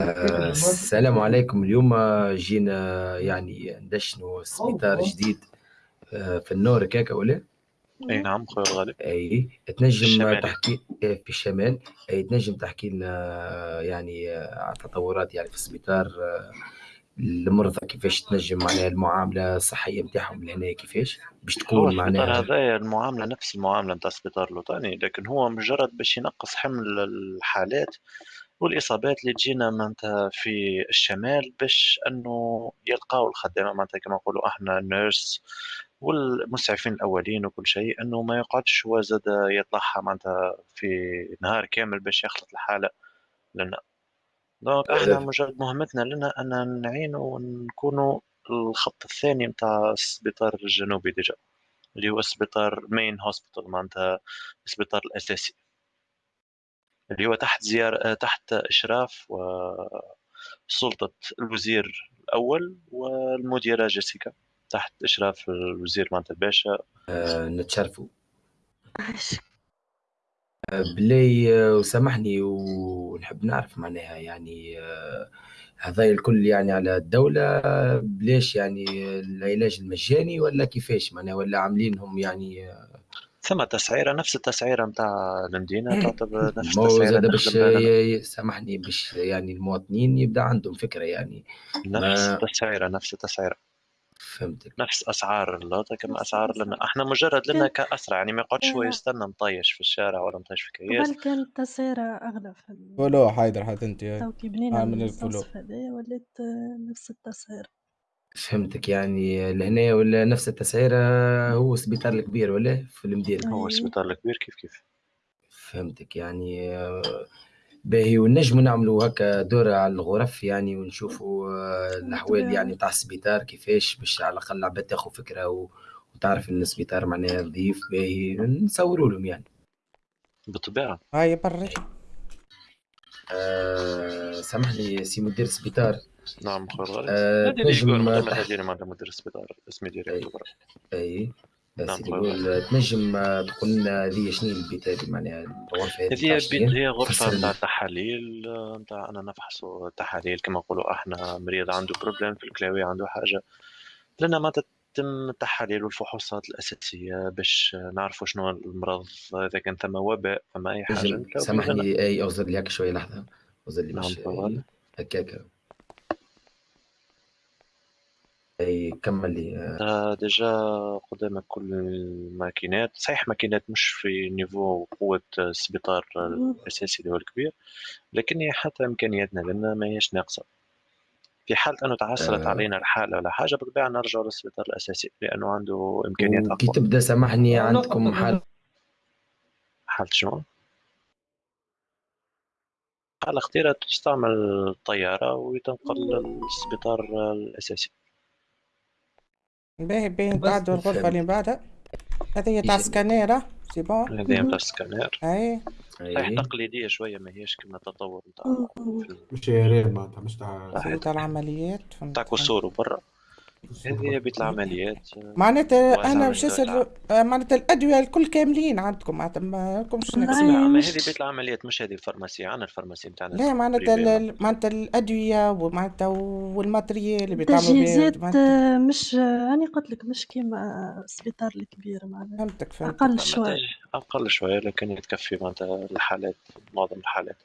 آه، السلام عليكم. اليوم جينا يعني ندشنوا سبيطار جديد آه، في النور هكاك ولا؟ أي نعم خويا الغالي. أي تنجم تحكي آه، في الشمال. أي تنجم تحكي لنا يعني على التطورات يعني في السبيطار المرضى كيفاش تنجم معناها المعاملة الصحية نتاعهم لهنا كيفاش؟ باش تكون معناها هذايا المعاملة نفس المعاملة نتاع السبيطار الوطني لكن هو مجرد باش ينقص حمل الحالات والإصابات اللي تجينا معناتها في الشمال باش أنه يلقاو الخدامة معناتها كما نقولوا أحنا nurse والمسعفين الأولين وكل شيء أنه ما يقعدش هو زاد يطلعها معناتها في نهار كامل باش يخلط الحالة لنا. donc أحنا مجرد مهمتنا لنا أن نعينوا ونكونوا الخط الثاني نتاع السبيطار الجنوبي déjà اللي هو السبيطار main hospital معناتها السبيطار الأساسي. اللي هو تحت زيارة تحت إشراف وسلطة الوزير الأول والمديرة جيسيكا تحت إشراف الوزير معناتها الباشا. أه نتشرفوا آه، بلاي آه، وسامحني ونحب نعرف معناها يعني آه، هذا الكل يعني على الدولة بلاش يعني العلاج المجاني ولا كيفاش؟ معناها ولا عاملينهم يعني ثم تسعيرة نفس التسعيرة نتاع المدينة تعتبر نفس التسعيرة باش سامحني باش يعني المواطنين يبدأ عندهم فكرة يعني. نفس التسعيرة نفس التسعيرة. فهمتك. نفس أسعار اللوطة كما أسعار لنا. إحنا مجرد لنا كاسرع يعني ما يقعدش هو يستنى مطيش في الشارع ولا مطيش في كياس قبل كانت التسعيرة أغلى في فلو حيدر حتى أنت. تو كي بنينا هذا ولات نفس التسعيرة. فهمتك. يعني لهنا ولا نفس التسعيرة هو السبيطار الكبير ولا في المدينة؟ هو السبيطار الكبير كيف كيف؟ فهمتك. يعني باهي ونجموا نعملوا هكا دورة على الغرف يعني ونشوفوا الأحوال يعني تاع السبيطار كيفاش باش على الأقل العباد تاخذ فكرة وتعرف إن السبيطار معناها نظيف باهي نصوروا لهم يعني. بالطبيعة. هاي بري آه سامحني سي مدير السبيطار نعم خويا الغالي آه تنجم هذه معناتها مدير السبيطار اسمي directeur أي. نعم تنجم تقول لنا هذه شنو البيت هذه؟ معناها الغرفة هذه هذه البيت هي غرفة نتاع تحاليل نتاع أنا نفحصوا تحاليل كما نقولوا إحنا مريض عنده problème في الكلاوي عنده حاجة. لنا ما تتم التحاليل والفحوصات الأساسية باش نعرفوا شنو المرض إذا كان ثم وباء ثم أي حاجة. سامحني أي اوزر لي هكا شوية لحظة. اوزر لي نعم هكاك. أي كمل لي. آه. déjà قدامك كل الماكينات صحيح ماكينات مش في niveau قوة السبيطار الأساسي اللي هو الكبير لكن هي حتى إمكانياتنا لنا ما هيش ناقصة. في حال أنه تعثرت آه. علينا الحالة ولا حاجة بالطبيعة نرجع للسبيطار الأساسي لأنه عنده إمكانيات أقوى. كي تبدأ سامحني عندكم حالة حالة شنو؟ حالة خطيرة تستعمل الطيارة ويتنقل للسبيطار الأساسي. باهي باهي بعد الغرفة اللي بعدها. هذه تاع scanner c'est bon هذه تاع سكانير أي. صحيح تقليدية شوية ما هيش كما التطور نتاع مش réel معناتها مش تاع العمليات. تاع كسور برا هذه بيت العمليات. معناتها أنا باش نسال معناتها الأدوية الكل كاملين عندكم معناتها ما لكمش نقص. ما هذه بيت العمليات مش هذه ال pharmacie عندنا ال pharmacie نتاعنا لا معناتها معناتها الأدوية ومعناتها وال matériel اللي بيتعملوا به مش راني قلت لك مش كيما السبيطار الكبير معناتها فهمتك فهمتك. أقل شوية. أقل شوية لكن يتكفي معناتها الحالات معظم الحالات.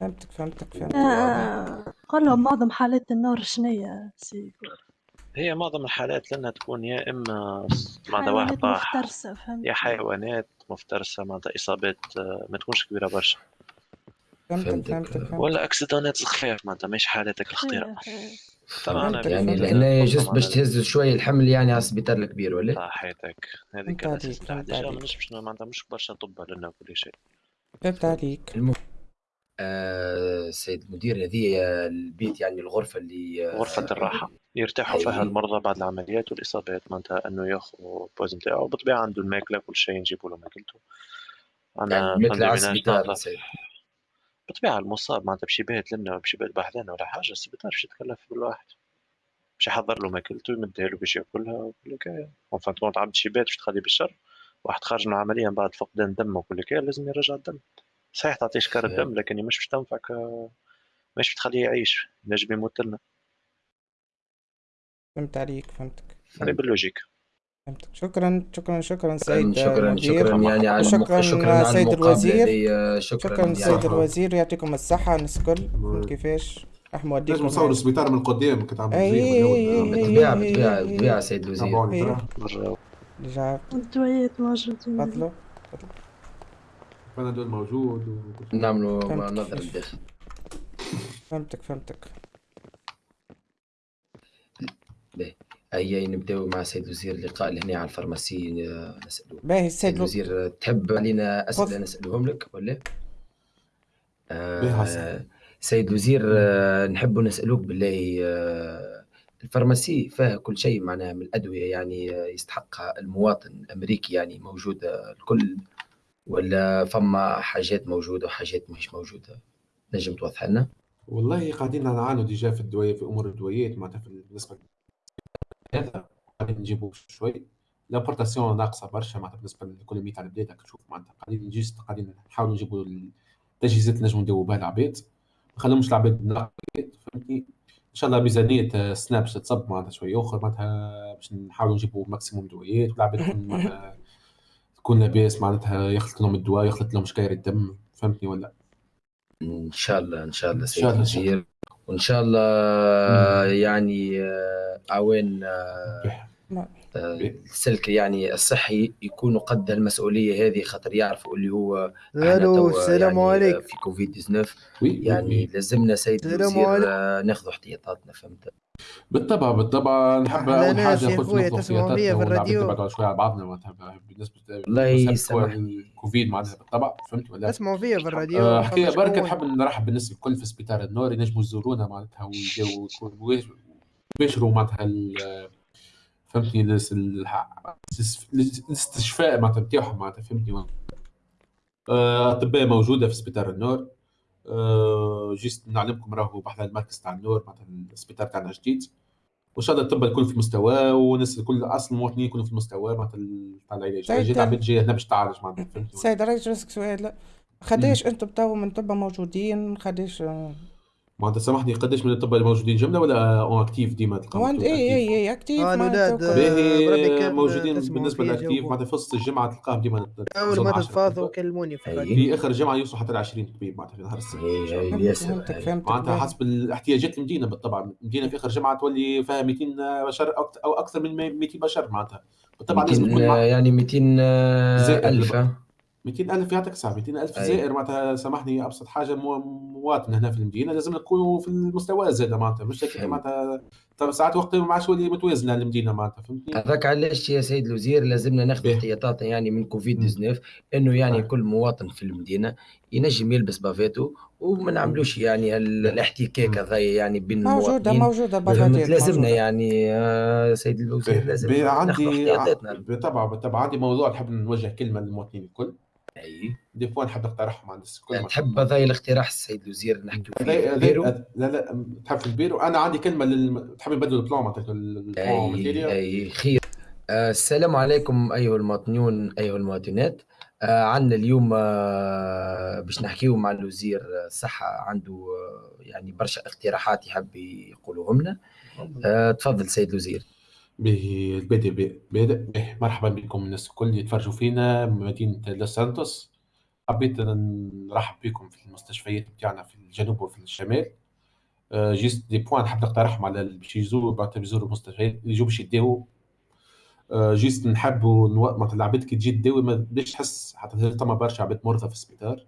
فهمتك فهمتك فهمتك. آه قول لهم معظم حالات النور شنية سي هي معظم الحالات لنا تكون يا إما معناتها واحد طاح يا حيوانات مفترسة معناتها إصابات آه، ما تكونش كبيرة برشا. فهمتك. فهمتك. ولا أكسيدونات خفاف معناتها مش حالاتك الخطيره طبعا يعني لهنا جست باش تهز شوية الحمل يعني على السبيطار الكبير ولا؟ صحيتك هذه كانت مش معناتها مش برشا طب لنا وكل شيء. فهمت عليك. آه سيد مدير هذه البيت يعني الغرفة اللي آه غرفة الراحة يرتاحوا فيها المرضى بعد العمليات والإصابات. معناتها إنه ياخذوا ال pause نتاعو وبالطبيعة عنده الماكلة كل شيء نجيبوا له ماكلته. أنا يعني مثل بالطبيعة المصاب معناتها باش يبات لنا باش يبات بحذانا ولا حاجة السبيطار باش يتكلف بالواحد باش يحضر له ماكلته يمدها له باش ياكلها وكل الحكاية en compte عبد شي بات باش تخليه بالشر. واحد خارج من العملية من بعد فقدان دم وكل الحكاية لازم يرجع الدم. صحيح تعطيه شكار الدم لكن مش باش تنفعك مش بتخليه يعيش نجم يموت لنا. فهمت عليك فهمتك. يعني بال logique. فهمتك. شكرا شكرا شكرا سيد شكرا المدير. شكرا يعني على شكرا شكرا سيد الوزير. شكرا, شكرا يعني. سيد الوزير. يعطيكم الصحة الناس الكل كيفاش؟ إحنا لازم موديكم نصور السبيطار من القدام كنت عم بالطبيعة بالطبيعة بالطبيعة سيد الوزير. تابعوني إيه. ترى برا رجع الدويات موجودين تفضلوا فانا دول موجود و... نعملوا فهمتك. نظرة الداخل فهمتك فهمتك هيا نبدأو مع سيد الوزير اللقاء لهنا على الفارماسي آه، نسألوه باهي سيد السيد لو- الوزير تحب علينا أسئلة تفضل. نسألهم لك ولا؟ آه. سيد الوزير آه نحب نسألوك بالله آه ال pharmacie فيها كل شيء معناها من الأدوية يعني آه، يستحقها المواطن الأمريكي يعني موجودة الكل ولا فما حاجات موجودة وحاجات مش موجودة؟ نجم توضح لنا؟ والله قاعدين نعانوا déjà في الدواية في أمور الدويات معناتها في بالنسبة هذا قاعدين نجيبوا شوي. l'importation ناقصة برشا معناتها بالنسبة لل économie تاع البلاد راك تشوف معناتها قاعدين نجيس قاعدين نحاولوا نجيبوا التجهيزات اللي نجموا نديروا بها العباد. ما نخليهمش العباد ناقصين فهمتني؟ إن شاء الله ميزانية باش تتصب معناتها شوية اخر معناتها باش نحاولوا نجيبوا maximum دويات والعباد تكون لاباس معناتها يخلط لهم الدواء يخلط لهم شكاير الدم فهمتني ولا إن شاء الله إن شاء الله إن سيد شاء الله، إن شاء الوزير. وإن شاء الله يعني آه، اعوان آه، نعم. آه، السلك يعني الصحي يكونوا قد المسؤولية هذه خاطر يعرفوا اللي هو ألو السلام يعني عليكم في كوفيد 19 وي يعني لازمنا سيد السلام الوزير. آه، ناخذ احتياطاتنا فهمت؟ بالطبع بالطبع نحب أول حاجة يا قلت تسمعوا فيا في والعباد الراديو. نبعدوا شوية على بعضنا معناتها بالنسبة والله بالنسبة يسامحني. الكوفيد معناتها بالطبع فهمت ولا اسمعوا فيا في الراديو آه، حكاية شهور. نحب نرحب بالناس الكل في سبيطار النور ينجموا يزورونا معناتها ويديروا يكونوا يباشروا معناتها ال- فهمتني الاس- الح- الاس- الاستشفاء معناتها نتاعهم معناتها فهمتني آه، أطباء موجودة في سبيطار النور جيست نعلمكم راهو بحث المركز تاع النور معناتها السبيطار تاعنا جديد. وإن شاء الله الطب الكل في مستواه والناس الكل أصل المواطنين يكونوا في مستواه معناتها تاع العلاج. جيت. عباد جاية هنا باش تعالج معناتها سيد رئيس راسك سؤال. لا خداش أنتم تو من طب موجودين؟ خداش ما انت سامحني قديش من الطب الموجودين جملة ولا اون اكتيف ديما تلقى اي اي اي أكتيف؟ آه الأولاد باهي آه، موجودين بالنسبة للاكتيف معناتها في وسط الجمعة تلقاهم ديما أول ما تتفاضوا كلموني في آخر جمعه يوصلوا حتى ل 20 طبيب معناتها في نهار السبت. إيه، إيه، فهمتك إيه. فهمتك معناتها حسب الاحتياجات المدينة بالطبع. المدينة في آخر جمعه تولي فيها 200 بشر أو أكثر من 200 بشر معناتها. بالطبع لازم تكون يعني 200 آه، ألف 200000 يعطيك صح 200000 أيوه. زائر معناتها سامحني أبسط حاجة مواطن هنا في المدينة لازم نكونوا في المستوى زاد معناتها مش معناتها طب ساعات وقت ما عادش تولي متوازنة المدينة معناتها فهمتني؟ هذاك علاش يا سيد الوزير لازمنا ناخذ احتياطات يعني من كوفيد 19 إنه يعني آه. كل مواطن في المدينة ينجم يلبس bavette و وما نعملوش يعني الاحتكاك هذا يعني بين موجودة المواطنين. موجودة فهمت؟ لازمنا موجودة يعني يا سيد الوزير لازم ناخذ عندي احتياطاتنا. بالطبع بالطبع عندي موضوع نحب نوجه كلمة للمواطنين الكل. أي des points نحب نقترحهم عند الكل تحب هذا الاقتراح السيد الوزير نحكيو فيه. هذا- في بيرو؟ هذا- لا لا تحب في البيرو؟ أنا عندي كلمة لل تحب نبدلوا البلان أي أي خير. آه، السلام عليكم أيها المواطنون أيها المواطنات. آه، عندنا اليوم آه، باش نحكيو مع الوزير الصحة عنده يعني برشا اقتراحات يحب يقولوهم لنا. تفضل سيد الوزير. بادئ به مرحبا بكم الناس الكل اللي يتفرجوا فينا من مدينة لوس سانتوس. حبيت نرحب بكم في المستشفيات بتاعنا في الجنوب وفي الشمال. آه، juste des points نحب نقترحهم على اللي باش يزوروا بعد يزوروا المستشفيات اللي يجوا باش يداووا آه، juste نحبوا نو- معناتها العباد كي تجي تداوي ما بديش تحس حتى ثم برشا عباد مرضى في السبيطار.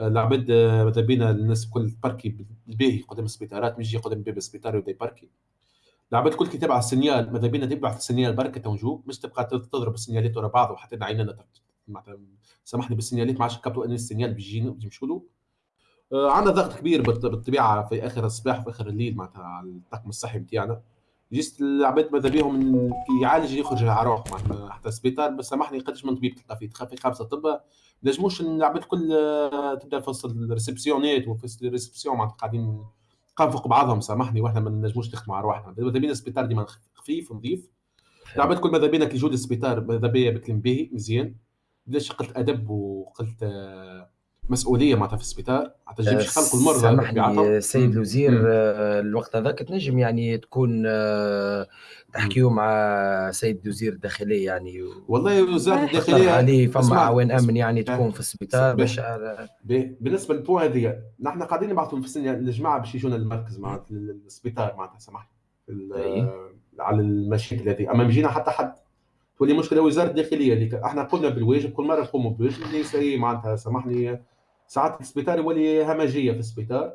آه، العباد آه، ماذا بينا الناس الكل تبركي بالباهي قدام السبيطارات مش يجي قدام باب السبيطار ويبدأ يبركي العباد الكل كي تبع ال signal ماذا بينا تبعث ال signal بركة تونجو مش تبقى تضرب السينيالات ورا بعض وحتى عيننا معناتها سامحني بالسينيالات ما عادش نكبتوا إن ال signal بيجينا بيمشوا له. آه، عندنا ضغط كبير بالط- بالطبيعة في آخر الصباح وفي آخر الليل معناتها على الطاقم الصحي بتاعنا. juste العباد ماذا بيهم يعالج يخرج على روح معناتها حتى السبيطار بس سامحني قداش من طبيب تلقى فيه فيه خمسه طب نجموش العباد الكل آه، تبدأ في الريسبسيونات وفي ال réception معناتها قاعدين قام فوق بعضهم سامحني وإحنا ما نجموش نخدموا على روحنا. ماذا بينا السبيطار ديما خفيف نظيف العباد كل ماذا بينا كي يجوا للسبيطار ماذا بيا بكلم باهي مزيان. ليش قلت أدب وقلت آه، مسؤولية معناتها في السبيطار معناتها تجي باش يخلقوا المرضى سامحني بطبيعتهم سيد. الوزير. آه، الوقت هذاك تنجم يعني تكون آه، تحكيو مع سيد وزير الداخليه يعني و- والله وزاره ما الداخلية عليه فما عوان أمن يعني. تكون في السبيطار به. باش بالنسبة للبوان هذه نحن قاعدين نبعثوا في الجماعة باش يجونا المركز معناتها السبيطار معناتها سامحني. على المشاكل هذه أما مجينا حتى حد تولي مشكلة وزارة الداخلية اللي إحنا قلنا بالواجب كل مرة نقوموا بالواجب اللي معناتها سامحني ساعات السبيطار يولي همجية في السبيطار.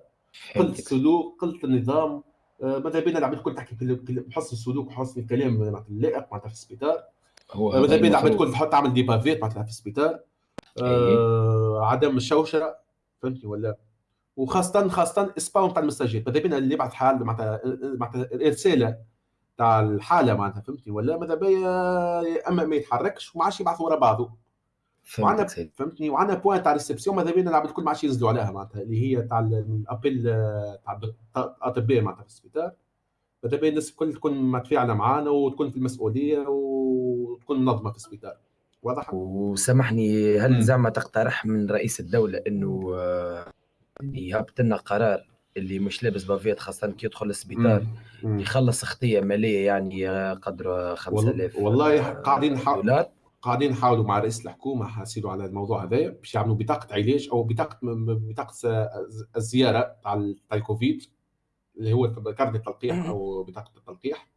فهمتك. السلوك قله النظام آه، ماذا بينا العباد الكل تحكي في بحسن السلوك وحسن الكلام معناتها اللائق معناتها في السبيطار. هو ماذا بينا العباد الكل تحط تعمل des bavettes معناتها في السبيطار. آه عدم الشوشره فهمتني ولا؟ وخاصة خاصة اسباون تاع المستجد ماذا بينا اللي يبعث حال معناتها معناتها رساله تاع الحالة معناتها فهمتني ولا؟ ماذا بيا؟ أما ما يتحركش وما عادش يبعث ورا بعضه. وعندنا فهمتني وعندنا point تاع réception ماذا بينا العباد الكل ما عادش ينزلوا عليها معناتها اللي هي تاع ال appel تاع الاطباء معناتها في السبيطار ماذا بيا الناس الكل تكون متفاعلة معانا وتكون في المسؤولية وتكون منظمة في السبيطار واضح؟ وسامحني هل. زعما تقترح من رئيس الدولة إنه آه، يهبط لنا قرار اللي مش لابس bavette خاصة كي يدخل السبيطار. يخلص خطيه مالية يعني آه، قدر 5000 والله آه، قاعدين دولار قاعدين نحاولوا مع رئيس الحكومة حاسيلوا على الموضوع هذايا باش يعملوا بطاقة علاج أو بطاقة بطاقة الزيارة تاع ال- تاع الكوفيد اللي هو كارت التلقيح أو بطاقة التلقيح.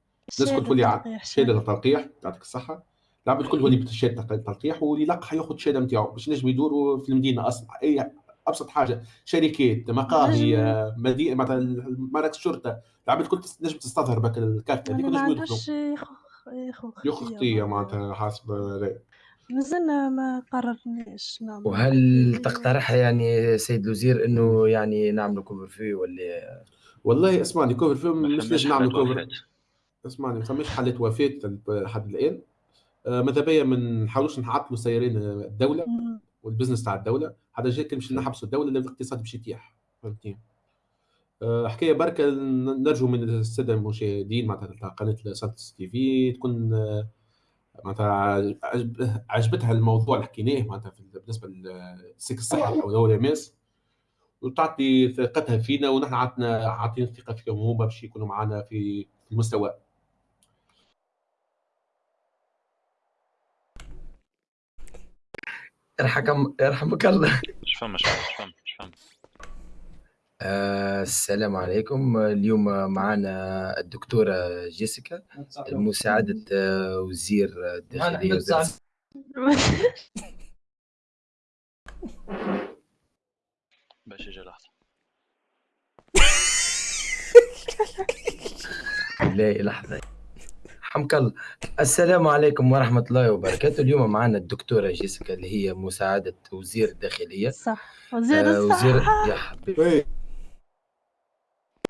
الناس الكل تولي شهادة التلقيح يعطيك الصحة. العباد الكل تولي بشهاده التلقيح واللي يلقح ياخذ الشهاده نتاعو باش نجم يدوروا في المدينة أصلا. أي أبسط حاجة شركات مقاهي مدينه مثلا مراكز شرطه العباد الكل تنجم تستظهر بك الكارت هذيك ما ونجم ياخو ياخو ياخذ خطيه معناتها حسب هذايا. مازلنا ما قررناش نعمل وهل تقترح يعني سيد الوزير إنه يعني نعملوا couvre-feu ولا؟ والله اسمعني couvre-feu ما مش فماش لازم نعمل حالات couvre-feu. اسمعني ما فماش حالة وفاة لحد الآن. آه، ماذا بيا ما نحاولوش نعطلوا سيارين الدولة مم. وال business تاع الدولة. هذا جاي كان باش نحبسوا الدولة لأن الاقتصاد باش يتيح فهمتني؟ آه، حكاية بركة نرجو من السادة المشاهدين معناتها تاع قناة سانتس تي في تكون آه، معناتها عجب- عجبتها الموضوع اللي حكيناه معناتها في- بالنسبة للسلك الصحي أو دولة ماس وتعطي ثقتها فينا ونحن عطنا عاطين ثقة فيهم هما باش يكونوا معنا في المستوى. يرحكم يرحمك الله. مش فما مش فما مش فما آه السلام عليكم. اليوم معنا الدكتورة جيسيكا مساعدة آه، وزير الداخلية وزارة باش يجي لحظة. لا لحظة. حمك الله. السلام عليكم ورحمة الله وبركاته. اليوم معنا الدكتورة جيسيكا اللي هي مساعدة وزير الداخلية. صح وزير آه، وزير الصحة. يا حبيبي.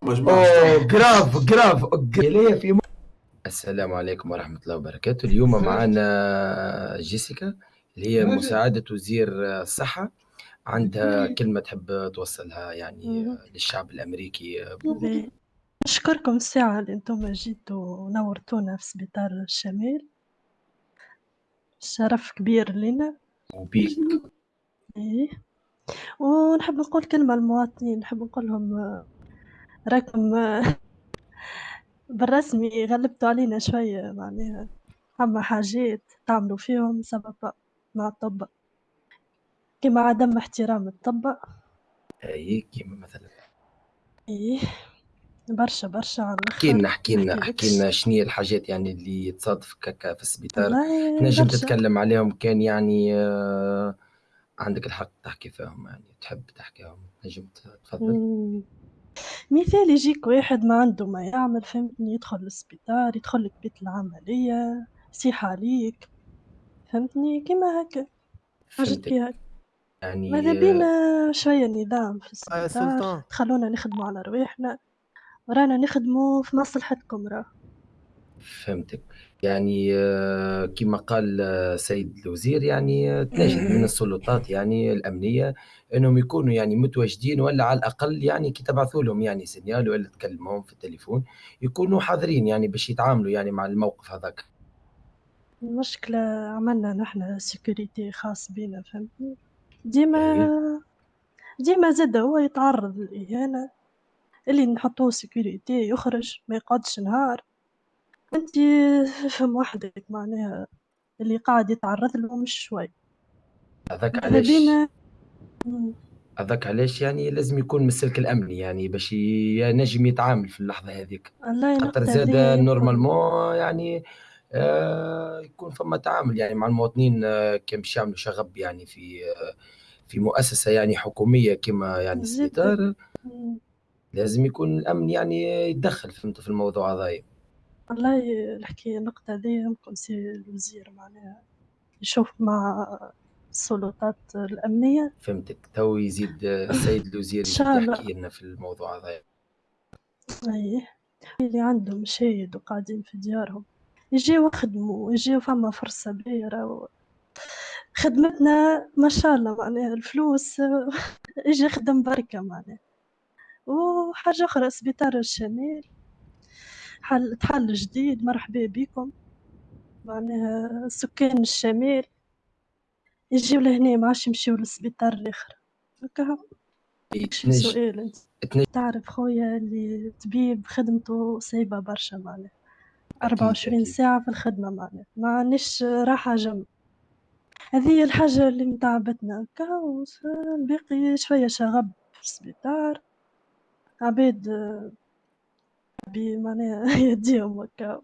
أوه grave grave. ليه في. السلام عليكم ورحمة الله وبركاته. اليوم معنا جيسيكا اللي هي مساعدة وزير الصحة. عندها كلمة تحب توصلها يعني. للشعب الأمريكي. نشكركم الساعة اللي أنتم جيتوا ونورتونا في سبيطار الشمال. شرف كبير لنا. وبيك. إيه. ونحب نقول كلمة للمواطنين نحب نقول لهم راكم بالرسمي غلبتوا علينا شوية معناها أما حاجات تعملوا فيهم سبب مع الطب. كما عدم احترام الطب. أي كيما مثلا. إيه برشا برشا على احكي لنا احكي لنا احكي لنا شنو هي الحاجات يعني اللي تصادف كاكا في السبيطار؟ تنجم. تتكلم عليهم كان يعني آه، عندك الحق تحكي فيهم يعني تحب تحكيهم. نجم تفضل. مثال يجيك واحد ما عنده ما يعمل فهمتني؟ يدخل للسبيطار يدخل لك بيت العملية يصيح عليك فهمتني؟ كيما هكا. حاجات فهمتك. كي هكا. يعني ماذا آه، بينا شوية نظام في يا السبيطار سلطان. تخلونا نخدموا على رواحنا. ورانا نخدموا في مصلحتكم راه. فهمتك. يعني آه، كما قال آه، سيد الوزير يعني آه، تناشد من السلطات يعني الأمنية أنهم يكونوا يعني متواجدين ولا على الأقل يعني كي تبعثوا لهم يعني signal ولا تكلمهم في التليفون يكونوا حاضرين يعني باش يتعاملوا يعني مع الموقف هذاك. المشكلة عملنا نحن sécurité خاص بينا فهمتني؟ ديما ديما زاد هو يتعرّض للإهانة، اللي نحطوه sécurité يخرج ما يقعدش نهار، أنتِ فهم وحدك معناها اللي قاعد يتعرّض له مش شوي. هذاك علاش بينا. هذاك علاش يعني لازم يكون من السلك الأمني يعني باش ينجم يتعامل في اللحظة هاذيك، والله خاطر زاد normalement يعني آآ يكون فما تعامل يعني مع المواطنين آه، كان باش يعملوا شغب يعني في آه، في مؤسسة يعني حكومية كيما يعني إمم. لازم يكون الأمن يعني يتدخّل فهمت في الموضوع هذايا، والله الحكاية النقطة هذيا يمكن سي الوزير معناها يشوف مع السلطات الأمنية. فهمتك، تو يزيد السيد الوزير يزيد الله. يحكي لنا في الموضوع هذايا. أيه. اللي عندهم مشايد وقاعدين في ديارهم. يجيو يخدموا يجيو فما فرصة باهرة و... خدمتنا ما شاء الله معناها الفلوس يجي يخدم بركة معناها. وحاجة أخرى سبيطار الشمال حل تحل جديد. مرحبا بكم. معناها سكان الشمال. يجيو لهنا ما عادش يمشيو للسبيطار الآخر. هكا؟ سؤال أنت؟ تعرف خويا اللي طبيب خدمته صعيبة برشا معناها. أكيد، 24 أكيد. ساعة في الخدمة معناها. ما عندناش راحة جنب هذه الحاجة اللي متعبتنا. هكا الباقي شوية شغب في السبيطار. عباد ربي معناها يهديهم هكا.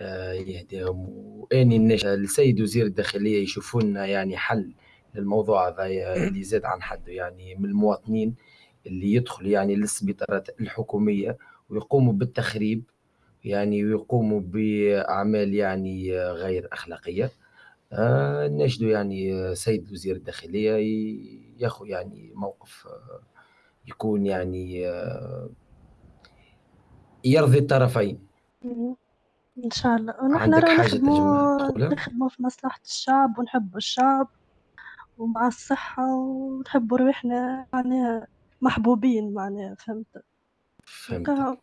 آه، يهديهم. وأني الناس السيد وزير الداخلية يشوفوا لنا يعني حل للموضوع هذا اللي زاد عن حده. يعني من المواطنين اللي يدخل يعني للسبيطارات الحكومية ويقوموا بالتخريب يعني ويقوموا بأعمال يعني غير أخلاقية. آه نجدوا يعني سيد وزير الداخلية ياخذ يعني موقف آه، يكون يعني آه، يرضي الطرفين. إن شاء الله. ونحن راه نخدموا نخدموا في مصلحة الشعب ونحبوا الشعب ومع الصحة ونحبوا روحنا معناها محبوبين معناها فهمت؟ فهمتك. هكا